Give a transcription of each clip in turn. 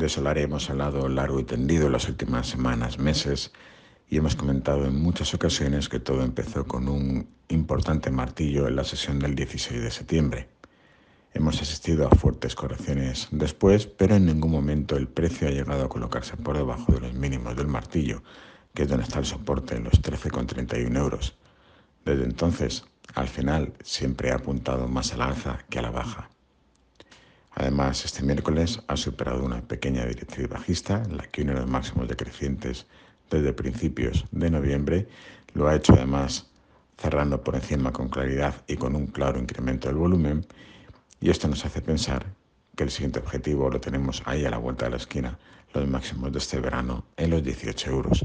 De Solari hemos hablado largo y tendido en las últimas semanas, meses, y hemos comentado en muchas ocasiones que todo empezó con un importante martillo en la sesión del 16 de septiembre. Hemos asistido a fuertes correcciones después, pero en ningún momento el precio ha llegado a colocarse por debajo de los mínimos del martillo, que es donde está el soporte en los 13,31 euros. Desde entonces, al final, siempre ha apuntado más al alza que a la baja. Además, este miércoles ha superado una pequeña directriz bajista, la que uno de los máximos decrecientes desde principios de noviembre. Lo ha hecho además cerrando por encima con claridad y con un claro incremento del volumen. Y esto nos hace pensar que el siguiente objetivo lo tenemos ahí a la vuelta de la esquina, los máximos de este verano en los 18 euros.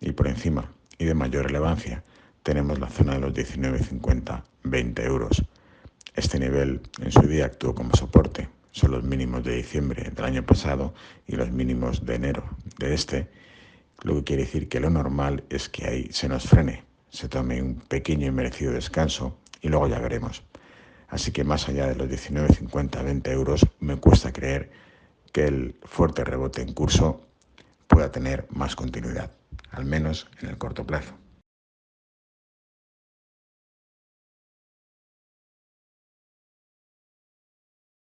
Y por encima y de mayor relevancia tenemos la zona de los 19,50, 20 euros. Este nivel en su día actuó como soporte, son los mínimos de diciembre del año pasado y los mínimos de enero de este, lo que quiere decir que lo normal es que ahí se nos frene, se tome un pequeño y merecido descanso y luego ya veremos. Así que más allá de los 19,50, 20 euros, me cuesta creer que el fuerte rebote en curso pueda tener más continuidad, al menos en el corto plazo.